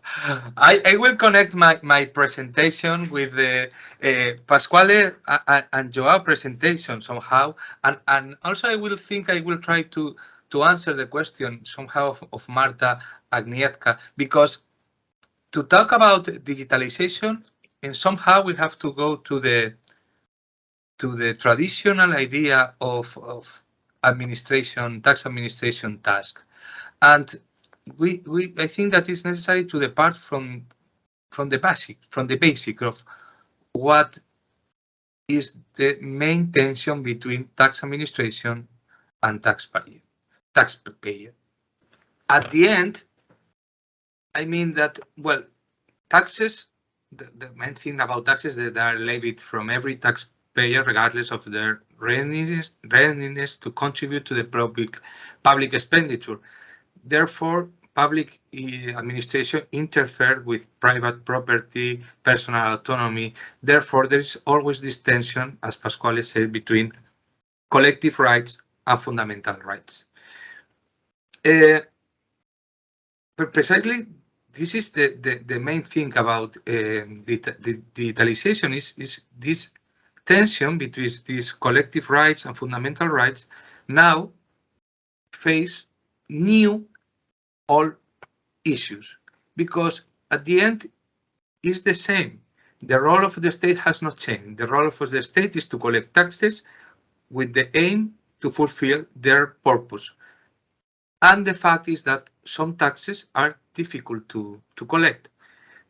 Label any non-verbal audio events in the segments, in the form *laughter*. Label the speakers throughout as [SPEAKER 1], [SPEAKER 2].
[SPEAKER 1] *laughs* I, I will connect my, my presentation with the uh, Pasquale and, Joao presentation somehow. And, and also I will think I will try to, to answer the question somehow of, of Marta Agnietka, because to talk about digitalization, and somehow we have to go to the to the traditional idea of, of administration, tax administration task. And we, we, I think that is necessary to depart from, from the basic, from the basic of what is the main tension between tax administration and taxpayer. Taxpayer. At the end, I mean that, well, taxes, the, the main thing about taxes that are levied from every taxpayer, regardless of their readiness, readiness to contribute to the public, public expenditure. Therefore, public eh, administration interfere with private property, personal autonomy. Therefore, there is always this tension, as Pasquale said, between collective rights and fundamental rights. Uh, precisely, this is the, the, the main thing about uh, the, the digitalization is, is this tension between these collective rights and fundamental rights now face new all issues because at the end is the same. The role of the state has not changed. The role of the state is to collect taxes with the aim to fulfill their purpose. And the fact is that some taxes are difficult to, to collect.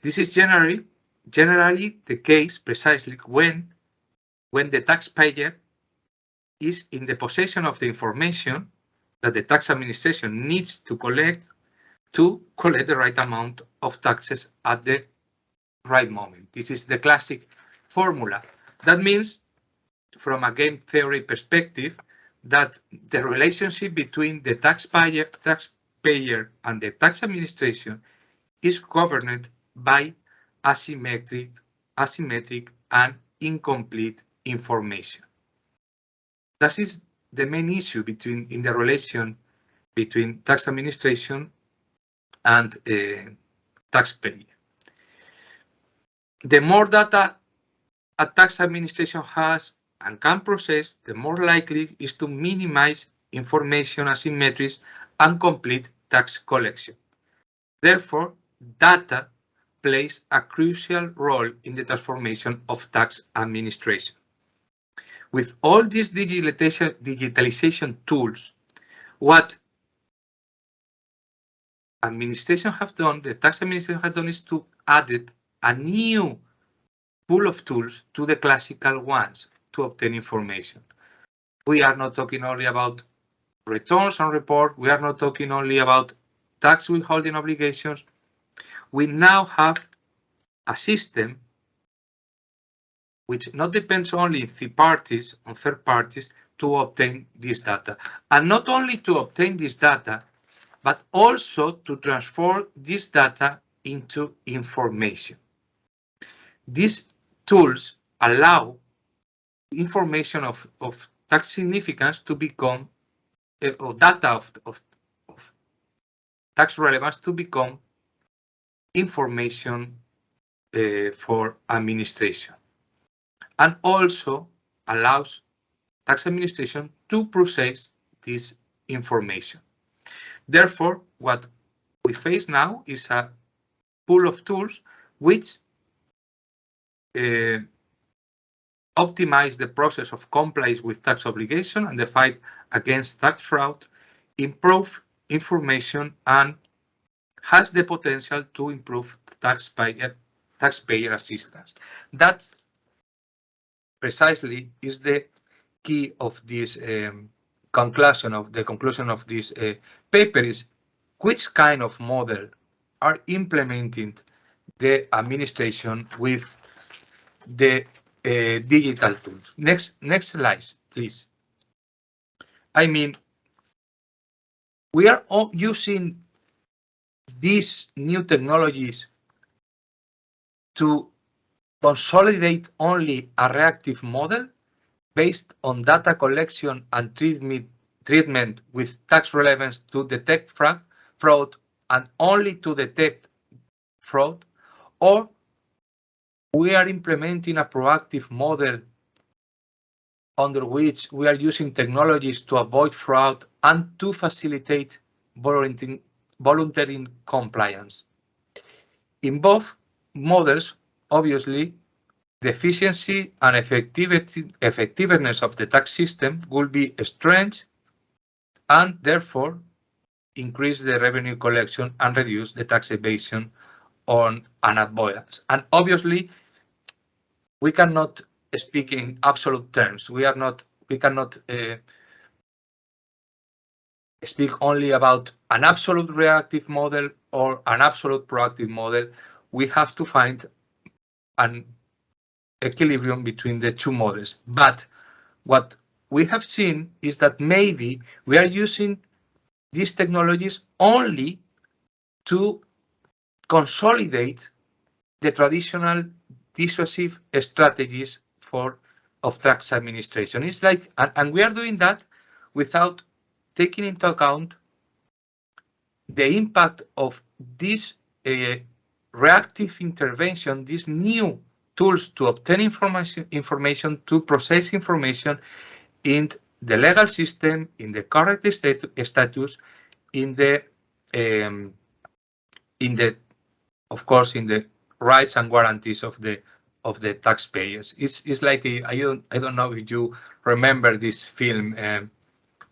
[SPEAKER 1] This is generally generally the case precisely when when the taxpayer is in the possession of the information that the tax administration needs to collect to collect the right amount of taxes at the right moment. This is the classic formula. That means, from a game theory perspective, that the relationship between the taxpayer, taxpayer and the tax administration is governed by asymmetric, asymmetric and incomplete information. That is the main issue between in the relation between tax administration and uh, taxpayer. The more data a tax administration has and can process, the more likely is to minimize information asymmetries and complete tax collection. Therefore, data plays a crucial role in the transformation of tax administration. With all these digitalization, digitalization tools, what administration have done, the tax administration have done is to added a new pool of tools to the classical ones to obtain information. We are not talking only about returns and report. We are not talking only about tax withholding obligations. We now have a system which not depends only on third parties, on third parties to obtain this data. And not only to obtain this data, but also to transform this data into information. These tools allow information of, of tax significance to become, uh, or data of, of, of tax relevance to become information uh, for administration and also allows tax administration to process this information. Therefore, what we face now is a pool of tools which uh, optimize the process of compliance with tax obligation and the fight against tax fraud, improve information and has the potential to improve taxpayer, taxpayer assistance. That's precisely is the key of this um, conclusion of the conclusion of this uh, paper is which kind of model are implementing the administration with the uh, digital tools. Next, next slide, please. I mean, we are all using these new technologies to consolidate only a reactive model based on data collection and treatment, with tax relevance to detect fraud, fraud and only to detect fraud, or we are implementing a proactive model under which we are using technologies to avoid fraud and to facilitate voluntary compliance. In both models, obviously, the efficiency and effectiveness of the tax system will be strengthened and therefore increase the revenue collection and reduce the tax evasion on an avoidance. And obviously, we cannot speak in absolute terms. We are not, we cannot uh, speak only about an absolute reactive model or an absolute proactive model. We have to find an equilibrium between the two models. But what we have seen is that maybe we are using these technologies only to consolidate the traditional dissuasive strategies for of tax administration. It's like, and, and we are doing that without taking into account the impact of this uh, reactive intervention, this new tools to obtain information, information to process information in the legal system, in the correct stat status, in the, um, in the, of course, in the rights and guarantees of the of the taxpayers. It's it's like a, I don't I don't know if you remember this film um,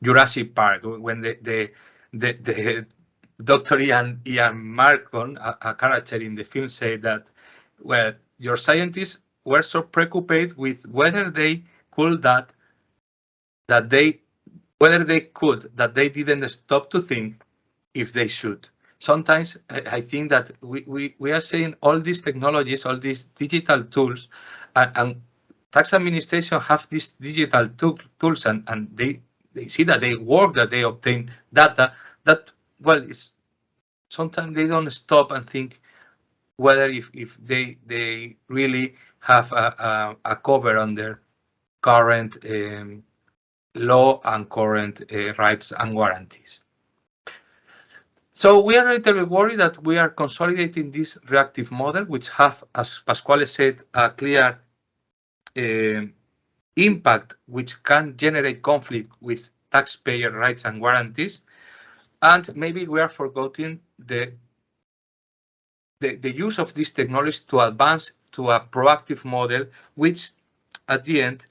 [SPEAKER 1] Jurassic Park when the the the, the Dr. Ian Ian Malcolm, a, a character in the film, said that well your scientists were so preoccupied with whether they could that that they whether they could that they didn't stop to think if they should. Sometimes I think that we, we, we are seeing all these technologies, all these digital tools, and, and tax administration have these digital tool, tools and, and they, they see that they work, that they obtain data, that, well, it's sometimes they don't stop and think whether if, if they, they really have a, a, a cover on their current um, law and current uh, rights and guarantees. So we are a little bit worried that we are consolidating this reactive model, which have, as Pasquale said, a clear uh, impact which can generate conflict with taxpayer rights and guarantees. And maybe we are forgetting the, the, the use of this technology to advance to a proactive model, which at the end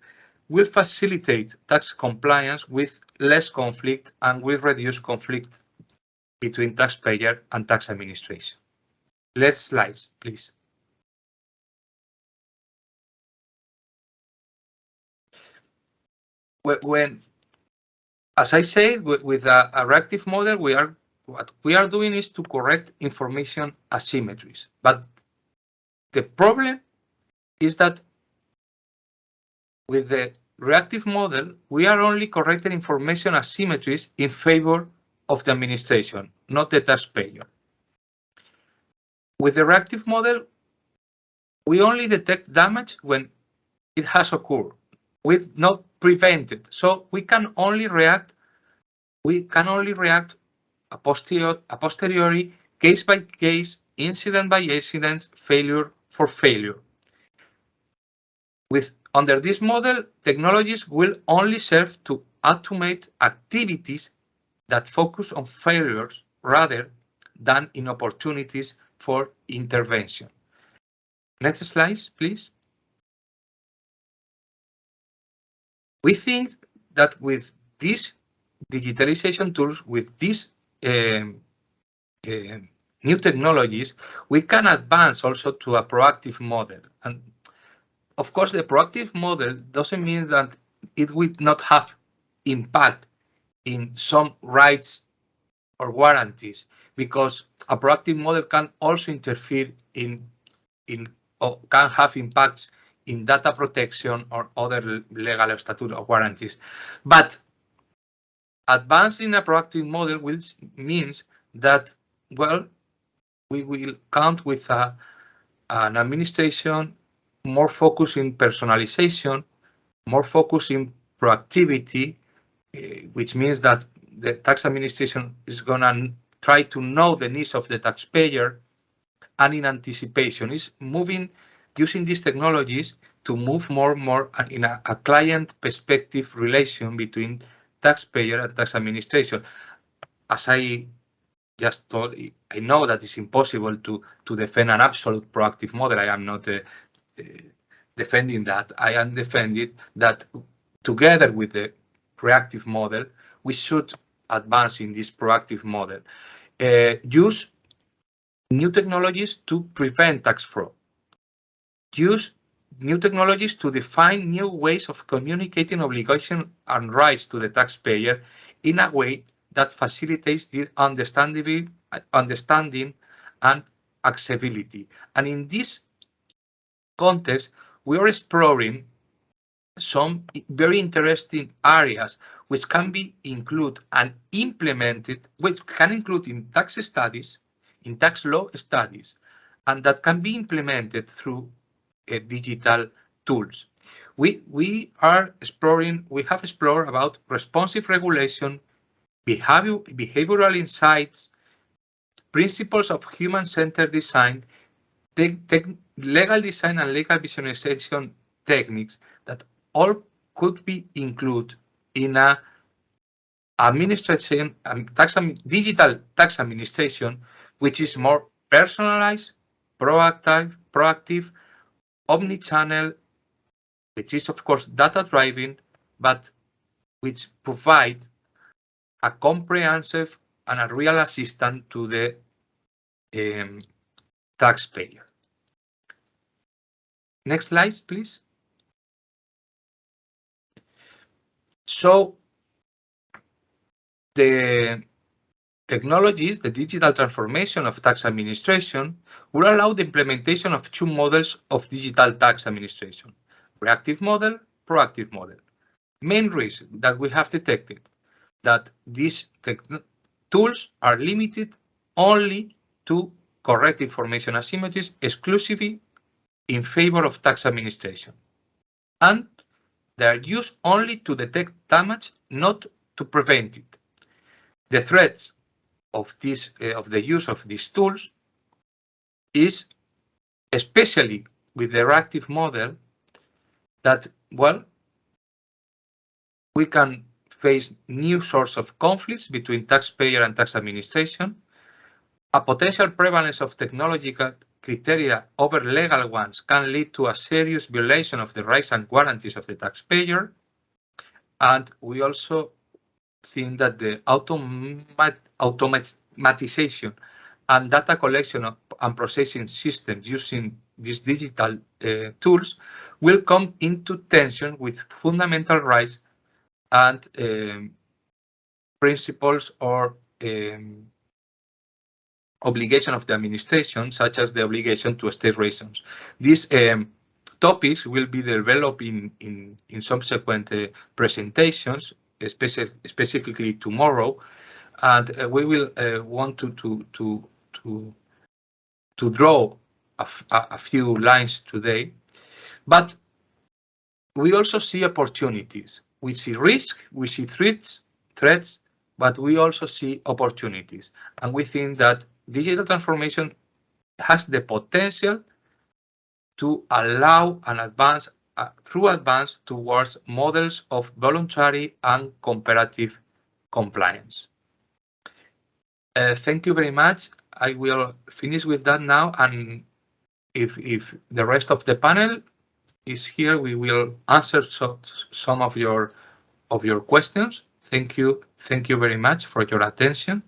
[SPEAKER 1] will facilitate tax compliance with less conflict and will reduce conflict between taxpayer and tax administration. Let's slides, please. When, as I said, with a, a reactive model, we are what we are doing is to correct information asymmetries. But the problem is that with the reactive model, we are only correcting information asymmetries in favor of the administration, not the taxpayer. With the reactive model, we only detect damage when it has occurred, with not prevented. So we can only react, we can only react a, a posteriori, case by case, incident by incident, failure for failure. With under this model, technologies will only serve to automate activities that focus on failures rather than in opportunities for intervention. Next slide, please. We think that with these digitalization tools, with these Um, um, new technologies, we can advance also to a proactive model. And of course, the proactive model doesn't mean that it will not have impact in some rights or guarantees because a proactive model can also interfere in in or can have impacts in data protection or other legal or guarantees. But advancing a proactive model which means that, well, we will count with a, an administration more focused in personalization, more focused in proactivity, Eh, which means that the tax administration is going to try to know the needs of the taxpayer and in anticipation. Is moving using these technologies to move more and more in a, a client perspective relation between taxpayer and tax administration. As I just told, I know that it's impossible to, to defend an absolute proactive model. I am not uh, uh, defending that. I am defending that together with the reactive model, we should advance in this proactive model. Uh, use new technologies to prevent tax fraud. Use new technologies to define new ways of communicating obligation and rights to the taxpayer in a way that facilitates the understanding, understanding and accessibility. And in this context, we are exploring some very interesting areas which can be included and implemented, which can include in tax studies, in tax law studies, and that can be implemented through digital tools. We, we are exploring, we have explored about responsive regulation, behavior, behavioral insights, principles of human-centered design, legal design and legal visualization techniques that all could be included in a administration, um, tax, digital tax administration, which is more personalized, proactive, proactive, omni-channel, which is of course data-driven, but which provide a comprehensive and a real assistant to the um, taxpayer. Next slide, please. So the technologies, the digital transformation of tax administration will allow the implementation of two models of digital tax administration, reactive model, proactive model. Main reason that we have detected that these tools are limited only to correct information asymmetries exclusively in favor of tax administration. And they are used only to detect damage, not to prevent it. The threats of this uh, of the use of these tools is especially with the reactive model that well we can face new sorts of conflicts between taxpayer and tax administration, a potential prevalence of technological criteria over legal ones can lead to a serious violation of the rights and guarantees of the taxpayer. And we also think that the automat automatization and data collection and processing systems using these digital uh, tools will come into tension with fundamental rights and um, principles or um, obligation of the administration, such as the obligation to state reasons. These um, topics will be developed in, in, in subsequent uh, presentations, specifically tomorrow, and uh, we will uh, want to, to, to, to, to draw a, few lines today. But we also see opportunities. We see risk, we see threats, threats, but we also see opportunities. And we think that digital transformation has the potential to allow an advance through advance towards models of voluntary and comparative compliance. Uh, thank you very much. I will finish with that now. And if, if the rest of the panel is here, we will answer so, some of your of your questions. Thank you. Thank you very much for your attention.